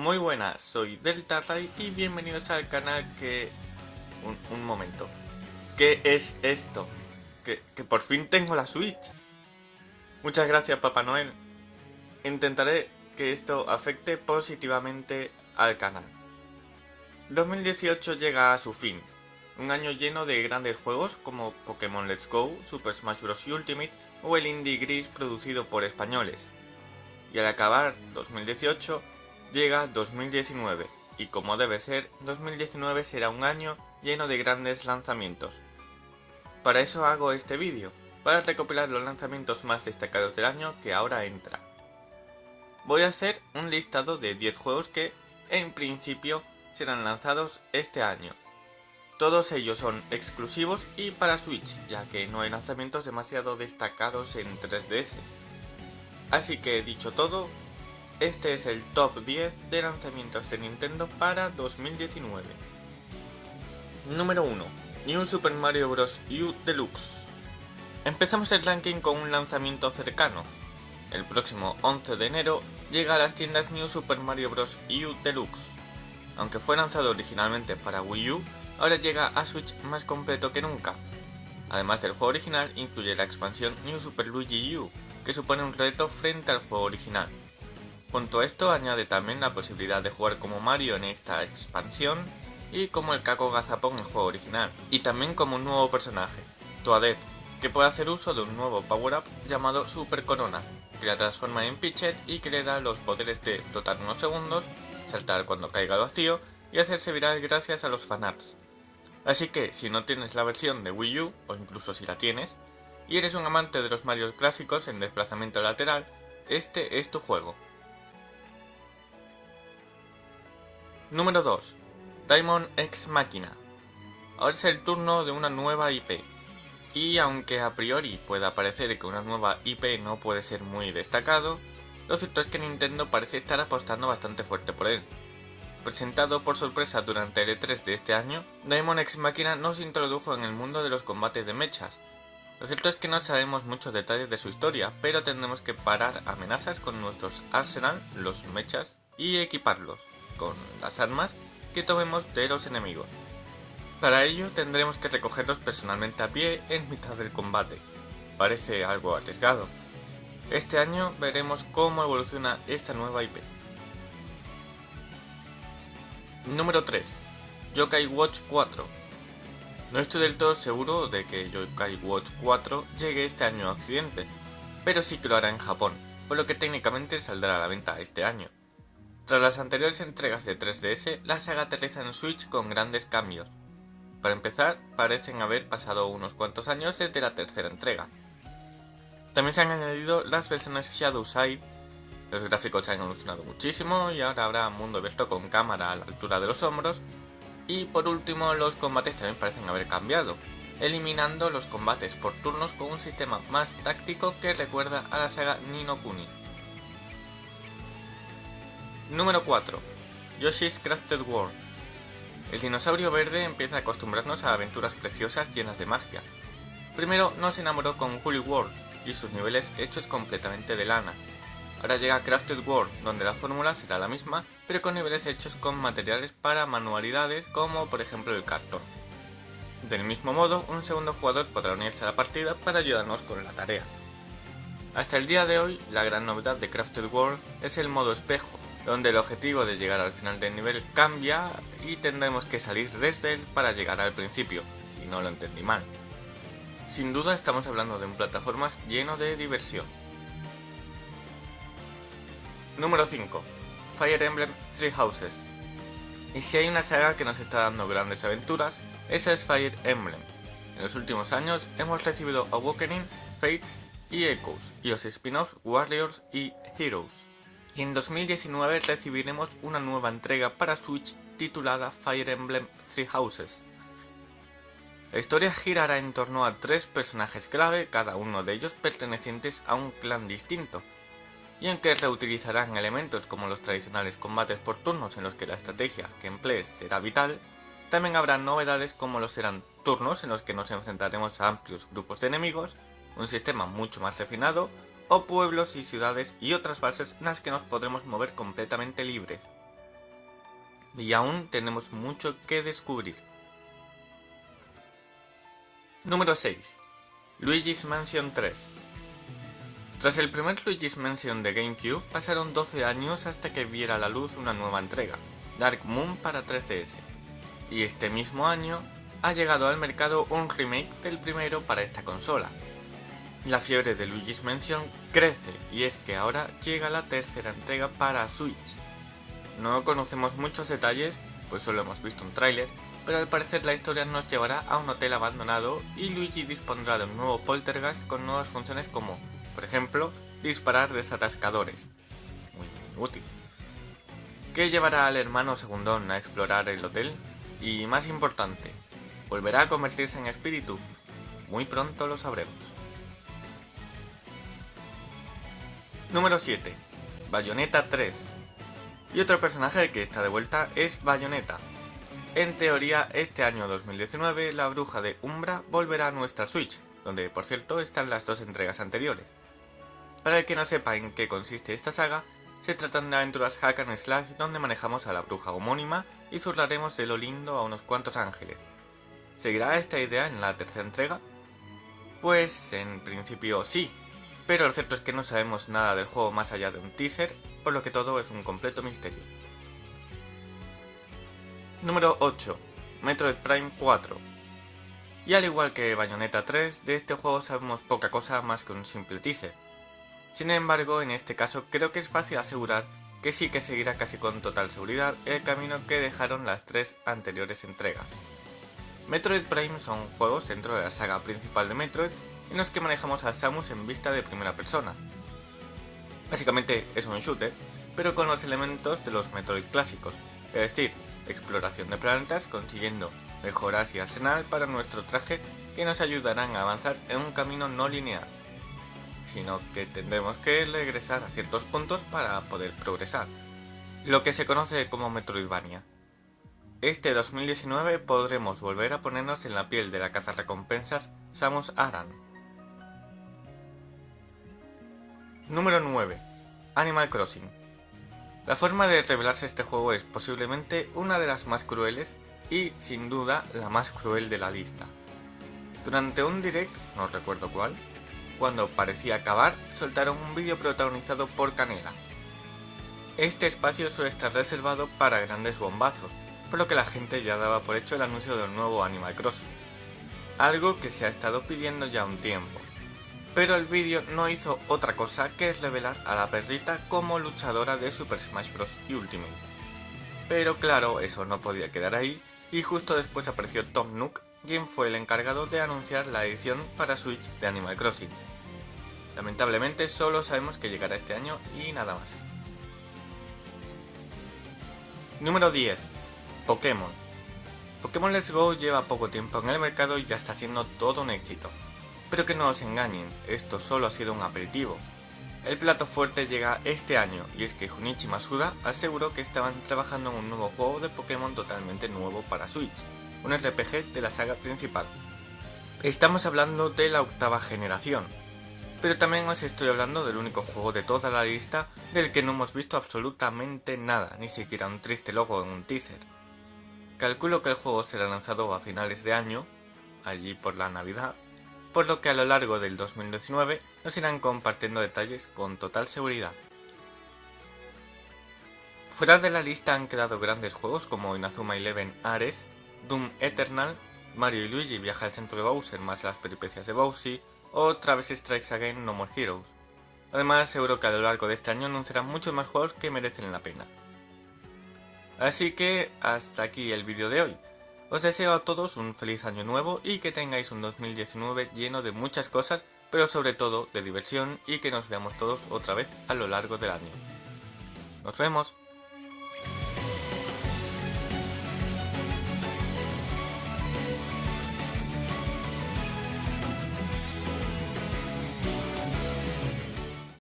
Muy buenas, soy Delta Ray y bienvenidos al canal que... Un, momento. ¿Qué es esto? Que, por fin tengo la Switch. Muchas gracias Papá Noel. Intentaré que esto afecte positivamente al canal. 2018 llega a su fin. Un año lleno de grandes juegos como Pokémon Let's Go, Super Smash Bros. Ultimate o el Indie Gris producido por españoles. Y al acabar 2018 Llega 2019 y como debe ser, 2019 será un año lleno de grandes lanzamientos. Para eso hago este vídeo, para recopilar los lanzamientos más destacados del año que ahora entra. Voy a hacer un listado de 10 juegos que, en principio, serán lanzados este año. Todos ellos son exclusivos y para Switch, ya que no hay lanzamientos demasiado destacados en 3DS. Así que dicho todo, este es el top 10 de lanzamientos de Nintendo para 2019. Número 1. New Super Mario Bros. U Deluxe. Empezamos el ranking con un lanzamiento cercano. El próximo 11 de enero llega a las tiendas New Super Mario Bros. U Deluxe. Aunque fue lanzado originalmente para Wii U, ahora llega a Switch más completo que nunca. Además del juego original, incluye la expansión New Super Luigi U, que supone un reto frente al juego original. Junto a esto añade también la posibilidad de jugar como Mario en esta expansión y como el Caco Gazapon en el juego original, y también como un nuevo personaje, Toadette, que puede hacer uso de un nuevo power-up llamado Super Corona, que la transforma en Pichet y que le da los poderes de flotar unos segundos, saltar cuando caiga al vacío y hacerse viral gracias a los fanarts. Así que si no tienes la versión de Wii U, o incluso si la tienes, y eres un amante de los Mario clásicos en desplazamiento lateral, este es tu juego. Número 2. Diamond X Machina. Ahora es el turno de una nueva IP. Y aunque a priori pueda parecer que una nueva IP no puede ser muy destacado, lo cierto es que Nintendo parece estar apostando bastante fuerte por él. Presentado por sorpresa durante el E3 de este año, Diamond X Machina nos introdujo en el mundo de los combates de mechas. Lo cierto es que no sabemos muchos detalles de su historia, pero tendremos que parar amenazas con nuestros arsenal, los mechas, y equiparlos con las armas que tomemos de los enemigos. Para ello tendremos que recogerlos personalmente a pie en mitad del combate. Parece algo arriesgado. Este año veremos cómo evoluciona esta nueva IP. Número 3. Yokai Watch 4. No estoy del todo seguro de que Yokai Watch 4 llegue este año a Occidente, pero sí que lo hará en Japón, por lo que técnicamente saldrá a la venta este año. Tras las anteriores entregas de 3DS, la saga aterriza en Switch con grandes cambios. Para empezar, parecen haber pasado unos cuantos años desde la tercera entrega. También se han añadido las versiones Shadow Side, los gráficos han evolucionado muchísimo y ahora habrá mundo abierto con cámara a la altura de los hombros. Y por último, los combates también parecen haber cambiado, eliminando los combates por turnos con un sistema más táctico que recuerda a la saga Nino Kuni. Número 4. Yoshi's Crafted World. El dinosaurio verde empieza a acostumbrarnos a aventuras preciosas llenas de magia. Primero nos enamoró con Holy World y sus niveles hechos completamente de lana. Ahora llega Crafted World, donde la fórmula será la misma, pero con niveles hechos con materiales para manualidades como por ejemplo el cartón. Del mismo modo, un segundo jugador podrá unirse a la partida para ayudarnos con la tarea. Hasta el día de hoy, la gran novedad de Crafted World es el modo espejo, donde el objetivo de llegar al final del nivel cambia y tendremos que salir desde él para llegar al principio, si no lo entendí mal. Sin duda estamos hablando de un plataformas lleno de diversión. Número 5. Fire Emblem Three Houses. Y si hay una saga que nos está dando grandes aventuras, esa es Fire Emblem. En los últimos años hemos recibido Awakening, Fates y Echoes, y los spin-offs Warriors y Heroes y en 2019 recibiremos una nueva entrega para Switch titulada Fire Emblem Three Houses. La historia girará en torno a tres personajes clave, cada uno de ellos pertenecientes a un clan distinto, y aunque reutilizarán elementos como los tradicionales combates por turnos en los que la estrategia que emplees será vital, también habrá novedades como los serán turnos en los que nos enfrentaremos a amplios grupos de enemigos, un sistema mucho más refinado, o pueblos y ciudades y otras bases en las que nos podremos mover completamente libres. y aún tenemos mucho que descubrir. Número 6. Luigi's Mansion 3 Tras el primer Luigi's Mansion de GameCube, pasaron 12 años hasta que viera la luz una nueva entrega, Dark Moon para 3DS. Y este mismo año ha llegado al mercado un remake del primero para esta consola. La fiebre de Luigi's Mansion crece y es que ahora llega la tercera entrega para Switch. No conocemos muchos detalles, pues solo hemos visto un tráiler, pero al parecer la historia nos llevará a un hotel abandonado y Luigi dispondrá de un nuevo poltergeist con nuevas funciones como, por ejemplo, disparar desatascadores. Muy útil. ¿Qué llevará al hermano segundón a explorar el hotel? Y más importante, ¿volverá a convertirse en espíritu? Muy pronto lo sabremos. Número 7. Bayonetta 3. Y otro personaje que está de vuelta es Bayonetta, en teoría, este año 2019 la bruja de Umbra volverá a nuestra Switch, donde por cierto están las dos entregas anteriores. Para el que no sepa en qué consiste esta saga, se tratan de aventuras hack and slash donde manejamos a la bruja homónima y zurraremos de lo lindo a unos cuantos ángeles. ¿Seguirá esta idea en la tercera entrega? Pues en principio sí, pero lo cierto es que no sabemos nada del juego más allá de un teaser, por lo que todo es un completo misterio. Número 8. Metroid Prime 4. Y al igual que Bayonetta 3, de este juego sabemos poca cosa más que un simple teaser. Sin embargo, en este caso creo que es fácil asegurar que sí que seguirá casi con total seguridad el camino que dejaron las tres anteriores entregas. Metroid Prime son juegos dentro de la saga principal de Metroid en los que manejamos a Samus en vista de primera persona. Básicamente es un shooter, pero con los elementos de los Metroid clásicos, es decir, exploración de planetas consiguiendo mejoras y arsenal para nuestro traje que nos ayudarán a avanzar en un camino no lineal, sino que tendremos que regresar a ciertos puntos para poder progresar, lo que se conoce como Metroidvania. Este 2019 podremos volver a ponernos en la piel de la recompensas Samus Aran. Número 9. Animal Crossing la forma de revelarse este juego es posiblemente una de las más crueles y sin duda la más cruel de la lista. Durante un direct, no recuerdo cuál, cuando parecía acabar, soltaron un vídeo protagonizado por Canela. Este espacio suele estar reservado para grandes bombazos, por lo que la gente ya daba por hecho el anuncio del nuevo Animal Crossing, algo que se ha estado pidiendo ya un tiempo pero el vídeo no hizo otra cosa que revelar a la perrita como luchadora de Super Smash Bros. Ultimate. Pero claro, eso no podía quedar ahí, y justo después apareció Tom Nook, quien fue el encargado de anunciar la edición para Switch de Animal Crossing. Lamentablemente solo sabemos que llegará este año y nada más. Número 10. Pokémon. Pokémon Let's Go lleva poco tiempo en el mercado y ya está siendo todo un éxito. Pero que no os engañen, esto solo ha sido un aperitivo. El plato fuerte llega este año y es que Junichi Masuda aseguró que estaban trabajando en un nuevo juego de Pokémon totalmente nuevo para Switch, un RPG de la saga principal. Estamos hablando de la octava generación, pero también os estoy hablando del único juego de toda la lista del que no hemos visto absolutamente nada, ni siquiera un triste logo en un teaser. Calculo que el juego será lanzado a finales de año, allí por la Navidad, por lo que a lo largo del 2019 nos irán compartiendo detalles con total seguridad. Fuera de la lista han quedado grandes juegos como Inazuma Eleven Ares, Doom Eternal, Mario y Luigi viaja al centro de Bowser más las peripecias de Bowsy o Travis Strikes Again No More Heroes. Además, seguro que a lo largo de este año anunciarán muchos más juegos que merecen la pena. Así que hasta aquí el vídeo de hoy. Os deseo a todos un feliz año nuevo y que tengáis un 2019 lleno de muchas cosas, pero sobre todo de diversión y que nos veamos todos otra vez a lo largo del año. Nos vemos.